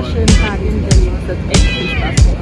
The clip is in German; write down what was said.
Dank für diese zwei super schönen Tage in Berlin. Es hat echt viel Spaß gemacht.